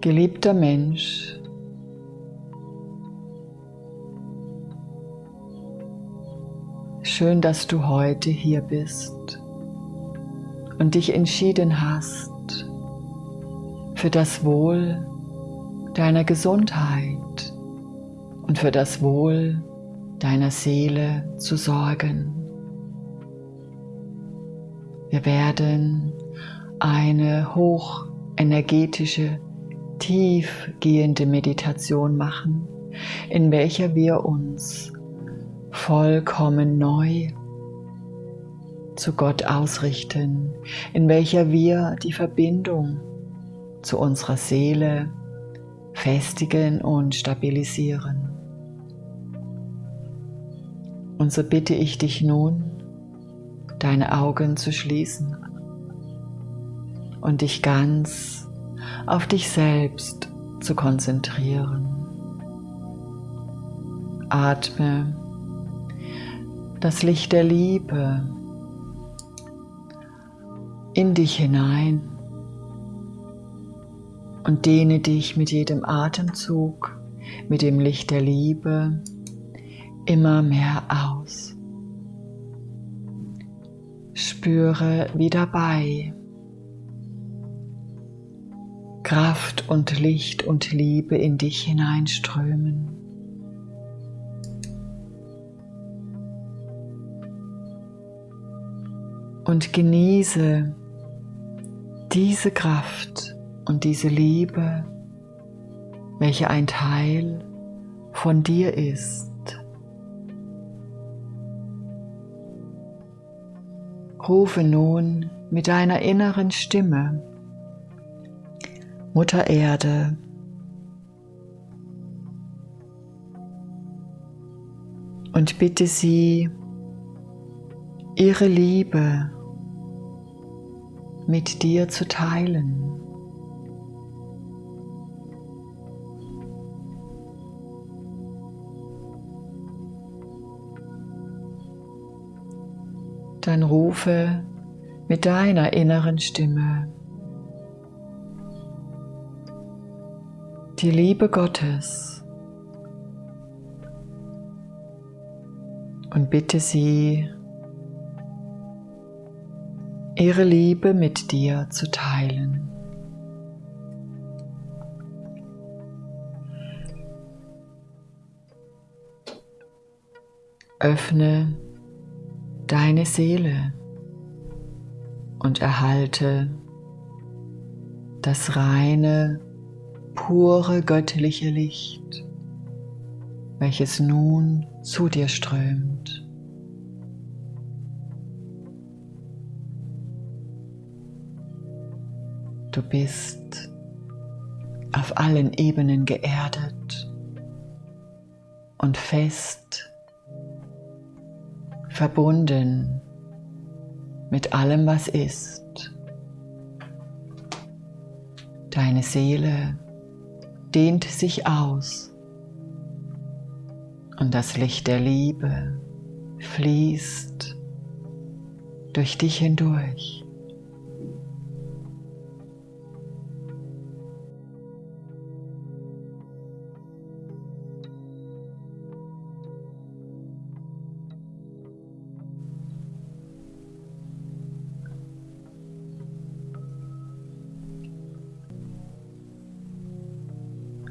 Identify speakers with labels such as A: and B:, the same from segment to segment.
A: Geliebter Mensch, schön, dass du heute hier bist und dich entschieden hast für das Wohl deiner Gesundheit und für das Wohl deiner Seele zu sorgen. Wir werden eine hochenergetische, tiefgehende Meditation machen, in welcher wir uns vollkommen neu zu Gott ausrichten, in welcher wir die Verbindung zu unserer Seele festigen und stabilisieren. Und so bitte ich dich nun, deine Augen zu schließen und dich ganz auf dich selbst zu konzentrieren. Atme das Licht der Liebe in dich hinein und dehne dich mit jedem Atemzug, mit dem Licht der Liebe immer mehr aus. Spüre wie dabei Kraft und Licht und Liebe in dich hineinströmen. Und genieße diese Kraft und diese Liebe, welche ein Teil von dir ist. Rufe nun mit deiner inneren Stimme Mutter Erde, und bitte sie, ihre Liebe mit dir zu teilen. dann rufe mit deiner inneren Stimme die Liebe Gottes und bitte sie, ihre Liebe mit dir zu teilen. Öffne deine Seele und erhalte das reine, pure göttliche Licht, welches nun zu dir strömt. Du bist auf allen Ebenen geerdet und fest verbunden mit allem, was ist. Deine Seele dehnt sich aus und das Licht der Liebe fließt durch dich hindurch.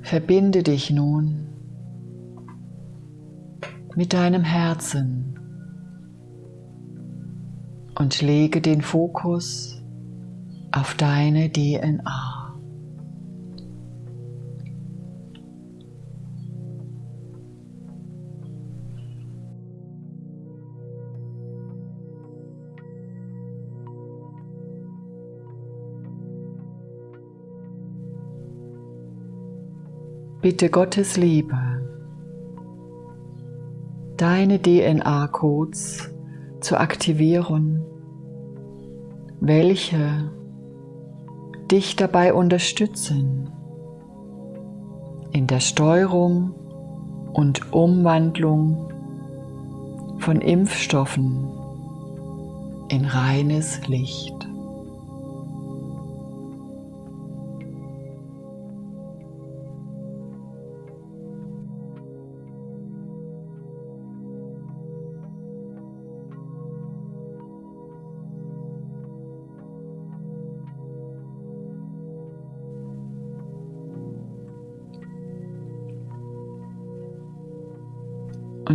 A: Verbinde dich nun mit deinem Herzen und lege den Fokus auf deine DNA. Bitte Gottes Liebe, deine DNA-Codes zu aktivieren, welche dich dabei unterstützen, in der Steuerung und Umwandlung von Impfstoffen in reines Licht.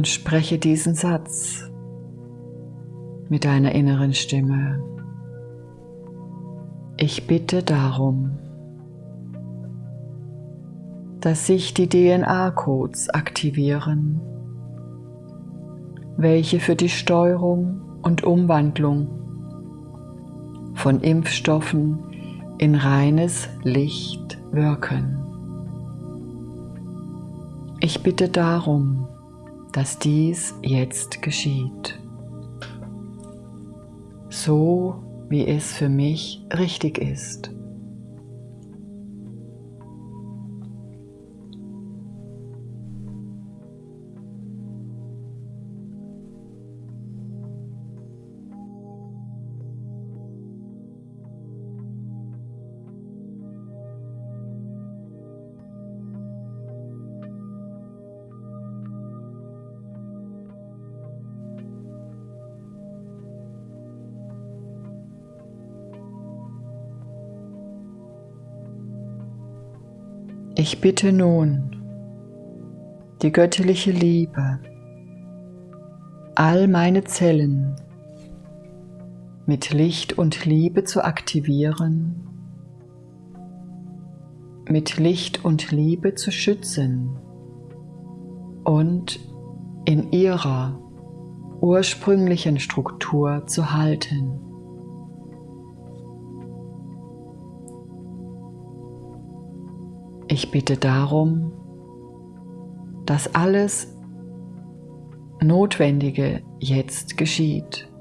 A: Und spreche diesen Satz mit deiner inneren Stimme. Ich bitte darum, dass sich die DNA-Codes aktivieren, welche für die Steuerung und Umwandlung von Impfstoffen in reines Licht wirken. Ich bitte darum, dass dies jetzt geschieht, so wie es für mich richtig ist. Ich bitte nun die göttliche Liebe, all meine Zellen mit Licht und Liebe zu aktivieren, mit Licht und Liebe zu schützen und in ihrer ursprünglichen Struktur zu halten. Ich bitte darum, dass alles Notwendige jetzt geschieht.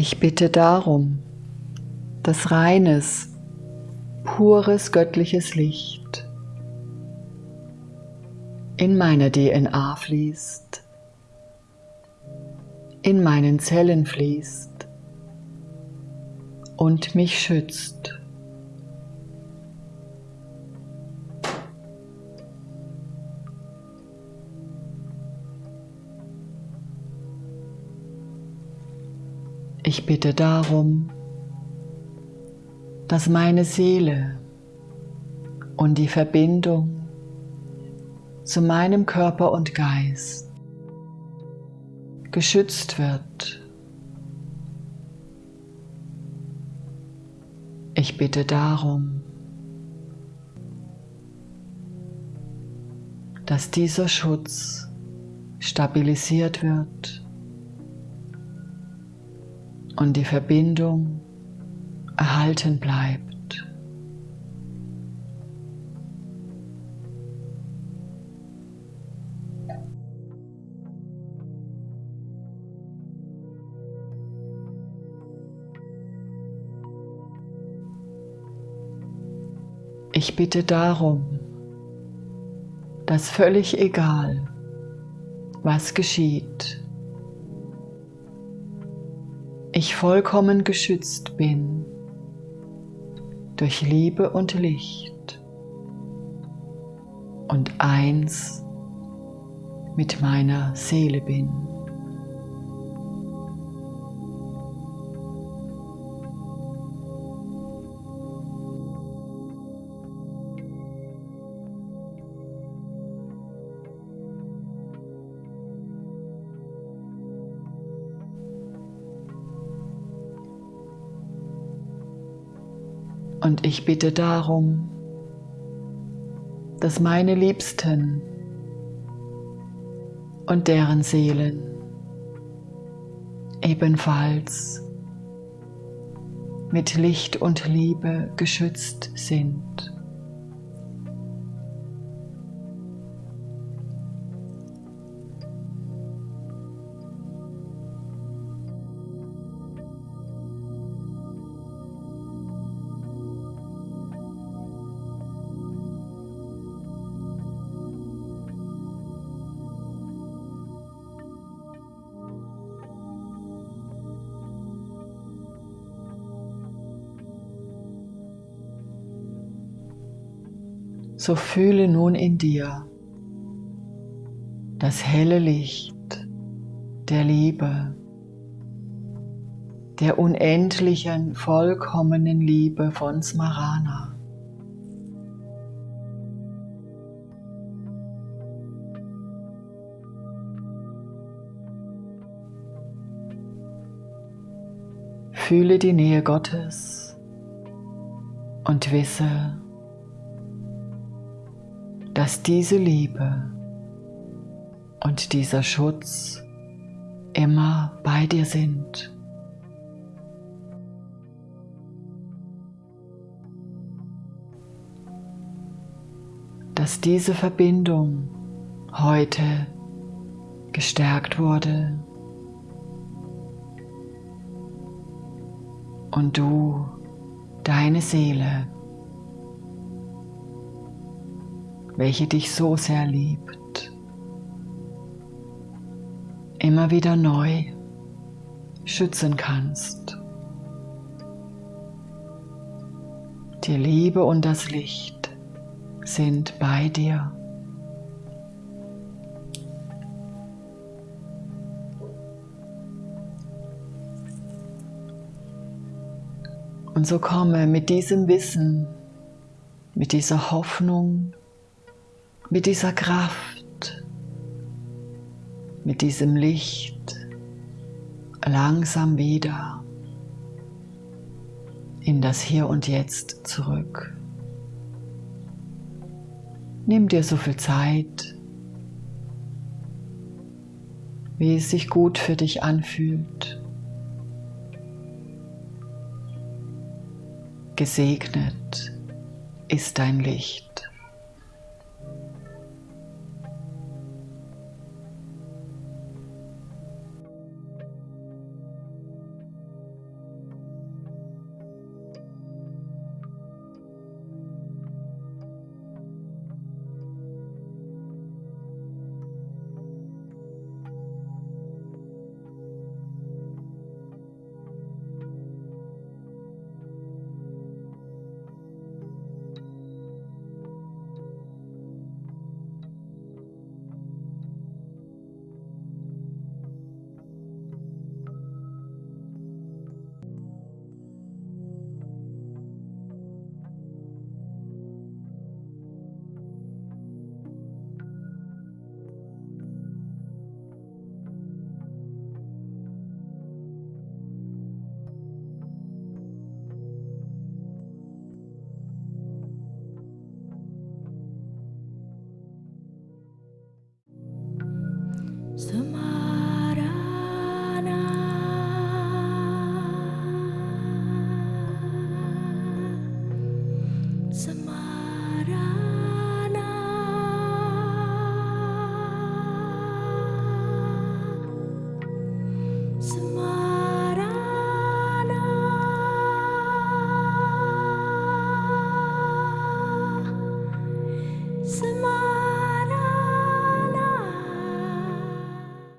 A: Ich bitte darum, dass reines, pures göttliches Licht in meine DNA fließt, in meinen Zellen fließt und mich schützt. Ich bitte darum, dass meine Seele und die Verbindung zu meinem Körper und Geist geschützt wird. Ich bitte darum, dass dieser Schutz stabilisiert wird und die Verbindung erhalten bleibt. Ich bitte darum, dass völlig egal, was geschieht, ich vollkommen geschützt bin durch Liebe und Licht und eins mit meiner Seele bin. Und ich bitte darum, dass meine Liebsten und deren Seelen ebenfalls mit Licht und Liebe geschützt sind. So fühle nun in dir das helle Licht der Liebe, der unendlichen, vollkommenen Liebe von Smarana. Fühle die Nähe Gottes und wisse, dass diese Liebe und dieser Schutz immer bei dir sind. Dass diese Verbindung heute gestärkt wurde und du, deine Seele, welche dich so sehr liebt, immer wieder neu schützen kannst. Die Liebe und das Licht sind bei dir. Und so komme mit diesem Wissen, mit dieser Hoffnung, mit dieser Kraft, mit diesem Licht langsam wieder in das Hier und Jetzt zurück. Nimm dir so viel Zeit, wie es sich gut für dich anfühlt. Gesegnet ist dein Licht.